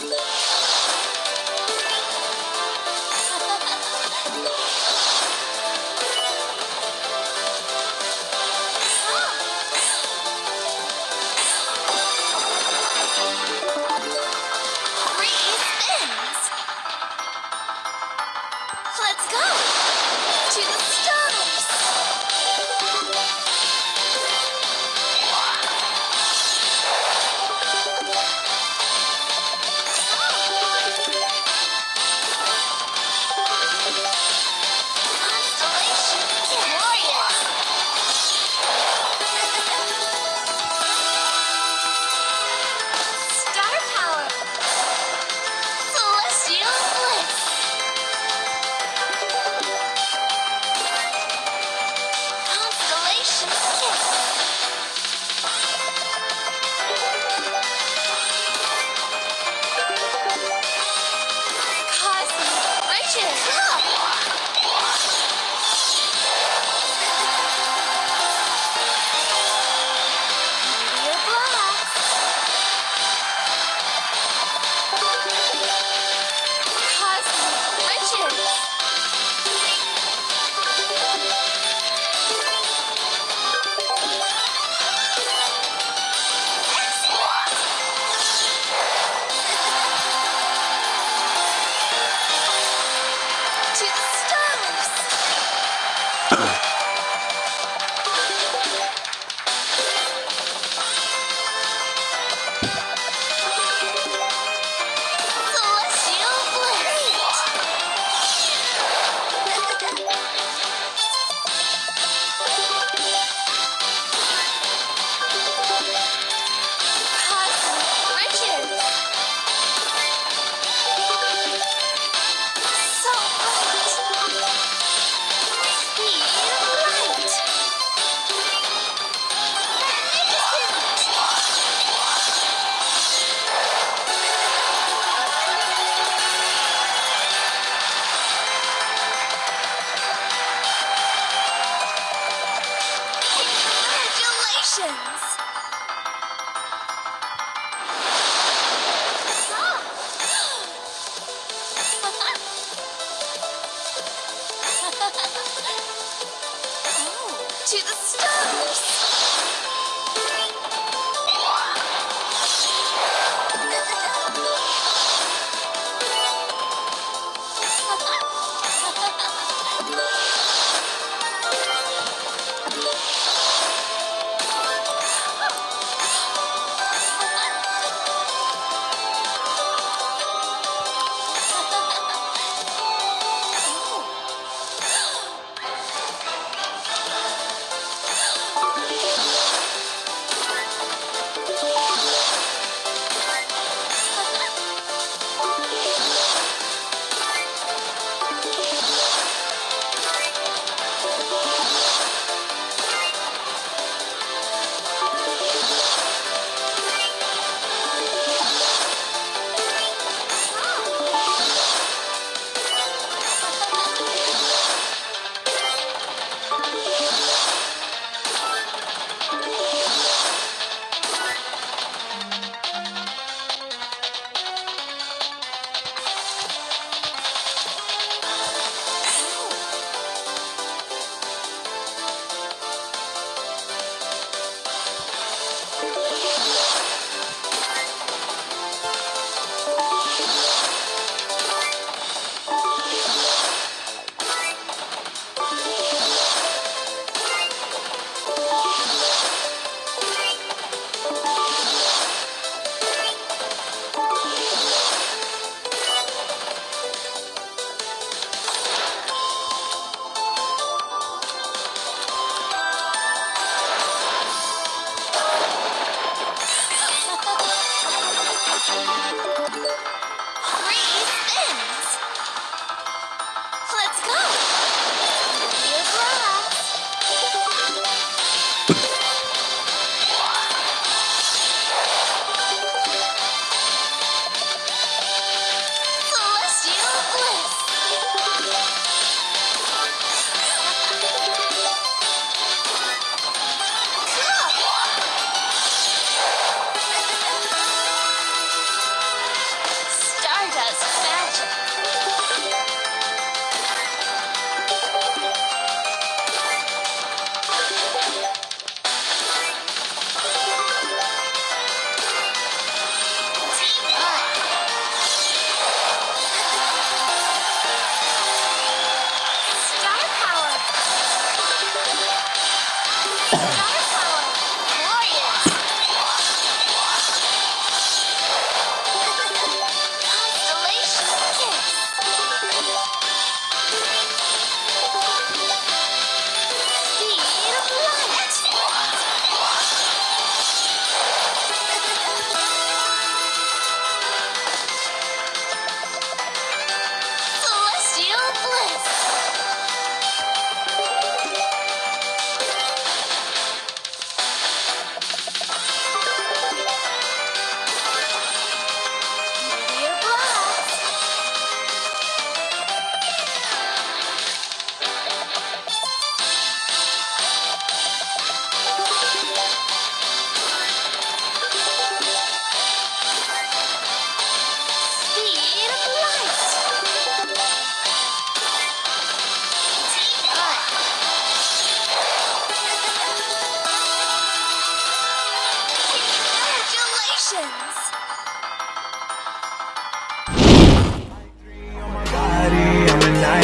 Oh!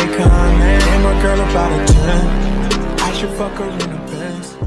Akon. And my girl about a 10. I should fuck her in the Benz.